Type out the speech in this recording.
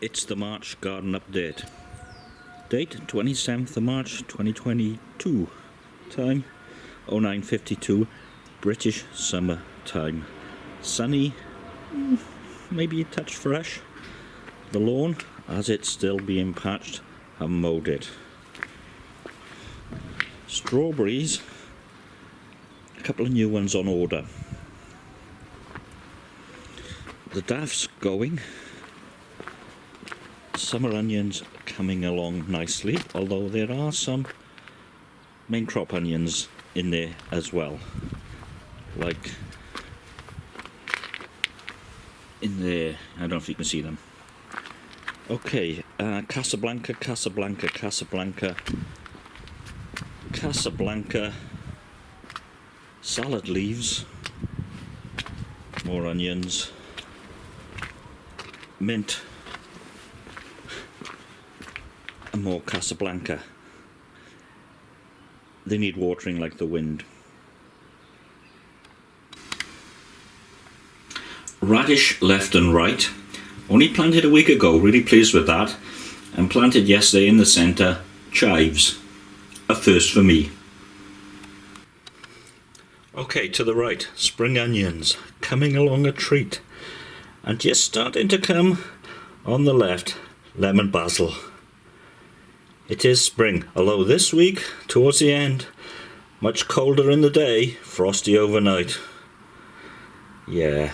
It's the March Garden Update. Date 27th of March 2022. Time 0952 British summer time. Sunny, maybe a touch fresh. The lawn, as it's still being patched, and mowed it. Strawberries, a couple of new ones on order. The daff's going summer onions coming along nicely, although there are some main crop onions in there as well. Like in there, I don't know if you can see them. Okay, uh, Casablanca, Casablanca, Casablanca, Casablanca, salad leaves, more onions, mint, and more Casablanca. They need watering like the wind. Radish left and right. Only planted a week ago, really pleased with that. And planted yesterday in the centre, chives. A first for me. Okay, to the right, spring onions, coming along a treat. And just starting to come on the left, lemon basil. It is spring, although this week, towards the end, much colder in the day, frosty overnight. Yeah.